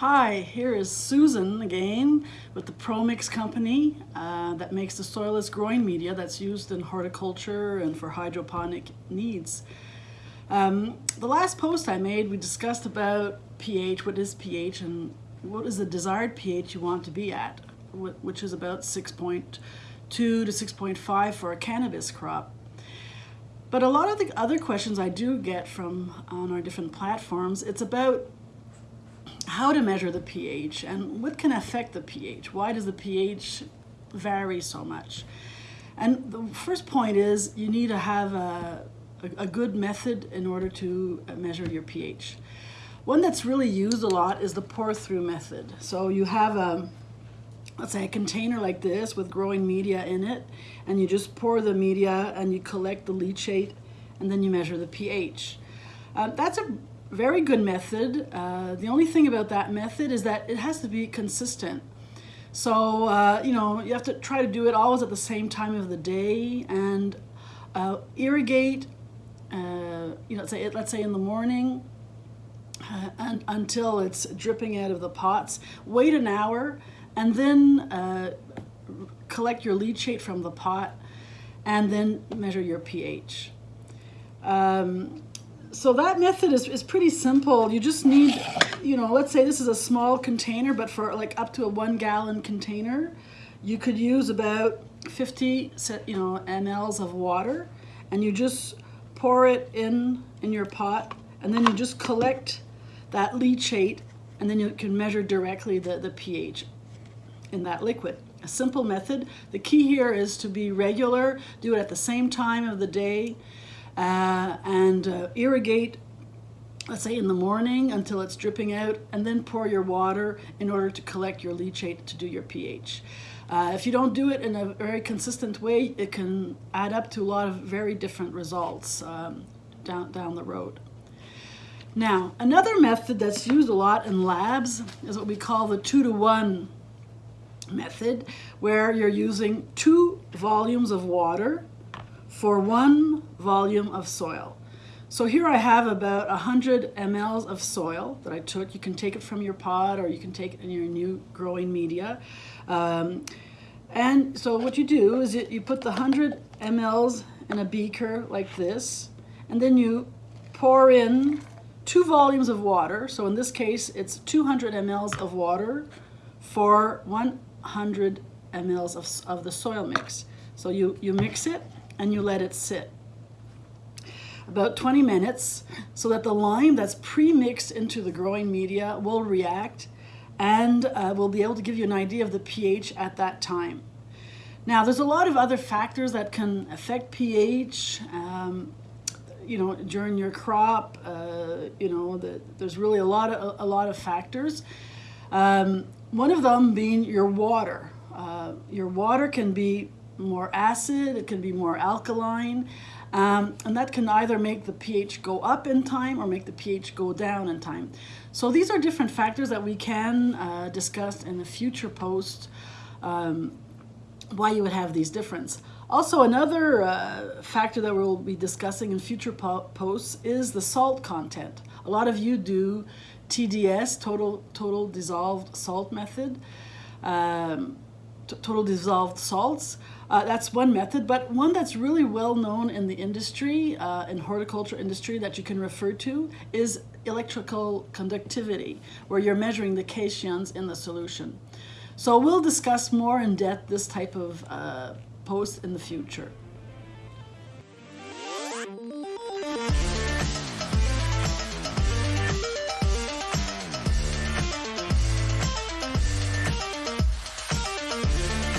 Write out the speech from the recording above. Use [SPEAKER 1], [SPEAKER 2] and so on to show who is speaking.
[SPEAKER 1] Hi, here is Susan again with the ProMix company uh, that makes the soilless growing media that's used in horticulture and for hydroponic needs. Um, the last post I made, we discussed about pH, what is pH and what is the desired pH you want to be at, which is about 6.2 to 6.5 for a cannabis crop. But a lot of the other questions I do get from on our different platforms, it's about how to measure the pH and what can affect the pH. Why does the pH vary so much? And the first point is you need to have a, a, a good method in order to measure your pH. One that's really used a lot is the pour through method. So you have a, let's say a container like this with growing media in it, and you just pour the media and you collect the leachate and then you measure the pH. Uh, that's a very good method. Uh, the only thing about that method is that it has to be consistent. So, uh, you know, you have to try to do it always at the same time of the day and uh, irrigate, uh, you know, say, let's say in the morning uh, and, until it's dripping out of the pots. Wait an hour and then uh, collect your leachate from the pot and then measure your pH. Um, so that method is, is pretty simple. You just need, you know, let's say this is a small container, but for like up to a one gallon container, you could use about 50, you know, mLs of water and you just pour it in in your pot and then you just collect that leachate and then you can measure directly the, the pH in that liquid. A simple method. The key here is to be regular, do it at the same time of the day, uh, and uh, irrigate let's say in the morning until it's dripping out and then pour your water in order to collect your leachate to do your pH. Uh, if you don't do it in a very consistent way, it can add up to a lot of very different results um, down, down the road. Now, another method that's used a lot in labs is what we call the two to one method, where you're using two volumes of water for one volume of soil. So here I have about 100 mLs of soil that I took. You can take it from your pot or you can take it in your new growing media. Um, and so what you do is you put the 100 mLs in a beaker like this, and then you pour in two volumes of water. So in this case, it's 200 mLs of water for 100 mLs of, of the soil mix. So you, you mix it and you let it sit about 20 minutes so that the lime that's pre-mixed into the growing media will react and uh, will be able to give you an idea of the pH at that time. Now there's a lot of other factors that can affect pH, um, you know, during your crop, uh, you know, the, there's really a lot of, a, lot of factors. Um, one of them being your water. Uh, your water can be more acid, it can be more alkaline, um, and that can either make the pH go up in time or make the pH go down in time. So these are different factors that we can uh, discuss in a future post, um, why you would have these difference. Also, another uh, factor that we'll be discussing in future po posts is the salt content. A lot of you do TDS, total, total dissolved salt method, um, total dissolved salts. Uh, that's one method, but one that's really well known in the industry, uh, in horticulture industry that you can refer to is electrical conductivity, where you're measuring the cations in the solution. So we'll discuss more in depth this type of uh, post in the future.